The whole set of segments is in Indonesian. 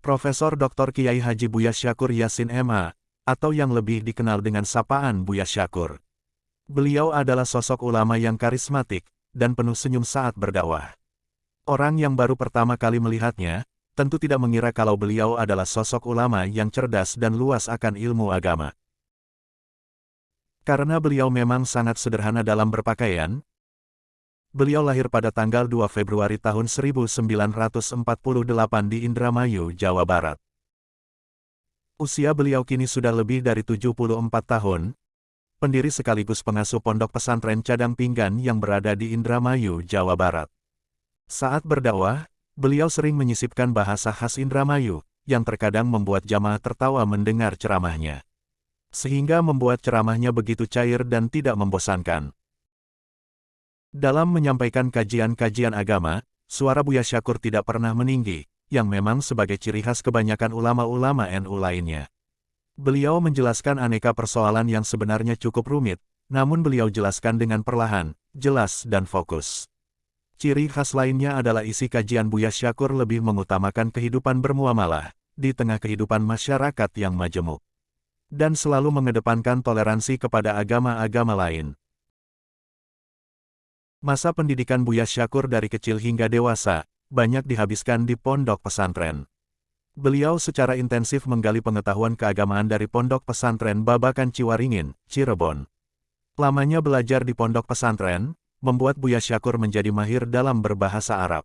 Profesor Dr. Kiai Haji Buya Syakur Yasin MA, atau yang lebih dikenal dengan sapaan Buya Syakur. Beliau adalah sosok ulama yang karismatik, dan penuh senyum saat berdakwah. Orang yang baru pertama kali melihatnya, tentu tidak mengira kalau beliau adalah sosok ulama yang cerdas dan luas akan ilmu agama. Karena beliau memang sangat sederhana dalam berpakaian, Beliau lahir pada tanggal 2 Februari tahun 1948 di Indramayu, Jawa Barat. Usia beliau kini sudah lebih dari 74 tahun, pendiri sekaligus pengasuh pondok pesantren Cadang Pinggan yang berada di Indramayu, Jawa Barat. Saat berdakwah, beliau sering menyisipkan bahasa khas Indramayu, yang terkadang membuat jamaah tertawa mendengar ceramahnya. Sehingga membuat ceramahnya begitu cair dan tidak membosankan. Dalam menyampaikan kajian-kajian agama, suara Buya Syakur tidak pernah meninggi, yang memang sebagai ciri khas kebanyakan ulama-ulama NU lainnya. Beliau menjelaskan aneka persoalan yang sebenarnya cukup rumit, namun beliau jelaskan dengan perlahan, jelas dan fokus. Ciri khas lainnya adalah isi kajian Buya Syakur lebih mengutamakan kehidupan bermuamalah, di tengah kehidupan masyarakat yang majemuk. Dan selalu mengedepankan toleransi kepada agama-agama lain. Masa pendidikan Buya Syakur dari kecil hingga dewasa, banyak dihabiskan di pondok pesantren. Beliau secara intensif menggali pengetahuan keagamaan dari pondok pesantren Babakan Ciwaringin, Cirebon. Lamanya belajar di pondok pesantren, membuat Buya Syakur menjadi mahir dalam berbahasa Arab.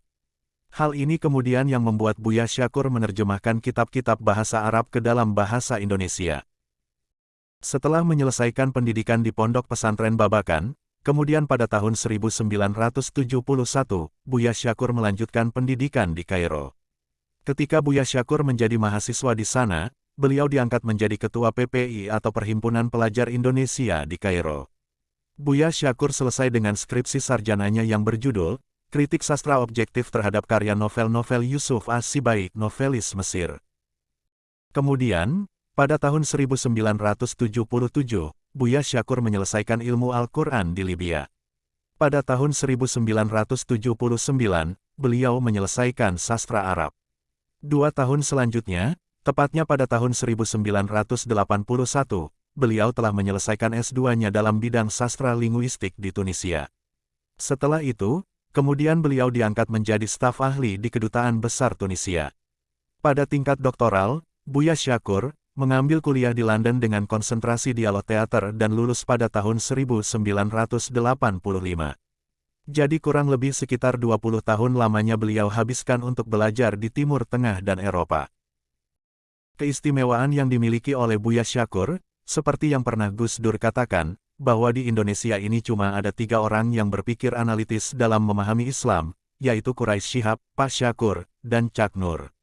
Hal ini kemudian yang membuat Buya Syakur menerjemahkan kitab-kitab bahasa Arab ke dalam bahasa Indonesia. Setelah menyelesaikan pendidikan di pondok pesantren Babakan, Kemudian pada tahun 1971, Buya Syakur melanjutkan pendidikan di Kairo. Ketika Buya Syakur menjadi mahasiswa di sana, beliau diangkat menjadi ketua PPI atau Perhimpunan Pelajar Indonesia di Kairo. Buya Syakur selesai dengan skripsi sarjananya yang berjudul, Kritik Sastra Objektif terhadap karya novel-novel Yusuf As-Sibaik novelis Mesir. Kemudian, pada tahun 1977, Buya Syakur menyelesaikan ilmu Al-Quran di Libya. Pada tahun 1979, beliau menyelesaikan sastra Arab. Dua tahun selanjutnya, tepatnya pada tahun 1981, beliau telah menyelesaikan S2-nya dalam bidang sastra linguistik di Tunisia. Setelah itu, kemudian beliau diangkat menjadi staf ahli di Kedutaan Besar Tunisia. Pada tingkat doktoral, Buya Syakur, mengambil kuliah di London dengan konsentrasi dialog teater dan lulus pada tahun 1985. Jadi kurang lebih sekitar 20 tahun lamanya beliau habiskan untuk belajar di Timur Tengah dan Eropa. Keistimewaan yang dimiliki oleh Buya Syakur, seperti yang pernah Gus Dur katakan, bahwa di Indonesia ini cuma ada tiga orang yang berpikir analitis dalam memahami Islam, yaitu Quraisy Shihab, Pak Syakur, dan Cak Nur.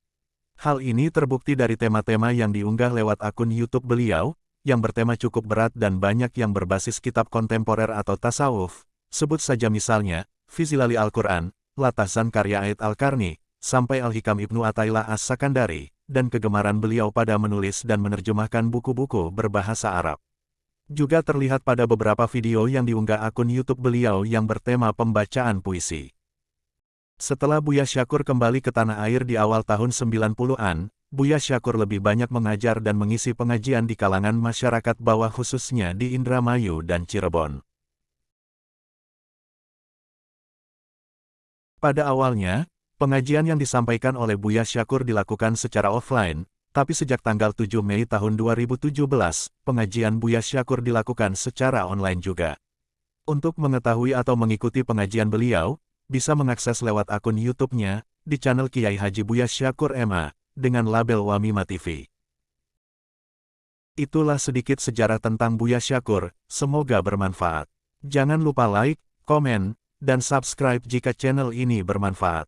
Hal ini terbukti dari tema-tema yang diunggah lewat akun YouTube beliau, yang bertema cukup berat dan banyak yang berbasis kitab kontemporer atau tasawuf. Sebut saja misalnya, Fizilali Al-Quran, Latasan karya Ait Al-Karni, sampai Al-Hikam Ibnu Atailah As-Sakandari, dan kegemaran beliau pada menulis dan menerjemahkan buku-buku berbahasa Arab. Juga terlihat pada beberapa video yang diunggah akun YouTube beliau yang bertema pembacaan puisi. Setelah Buya Syakur kembali ke tanah air di awal tahun 90-an, Buya Syakur lebih banyak mengajar dan mengisi pengajian di kalangan masyarakat bawah khususnya di Indramayu dan Cirebon. Pada awalnya, pengajian yang disampaikan oleh Buya Syakur dilakukan secara offline, tapi sejak tanggal 7 Mei tahun 2017, pengajian Buya Syakur dilakukan secara online juga. Untuk mengetahui atau mengikuti pengajian beliau, bisa mengakses lewat akun YouTube-nya di channel Kiai Haji Buya Syakur MA dengan label Wamima TV. Itulah sedikit sejarah tentang Buya Syakur, semoga bermanfaat. Jangan lupa like, komen, dan subscribe jika channel ini bermanfaat.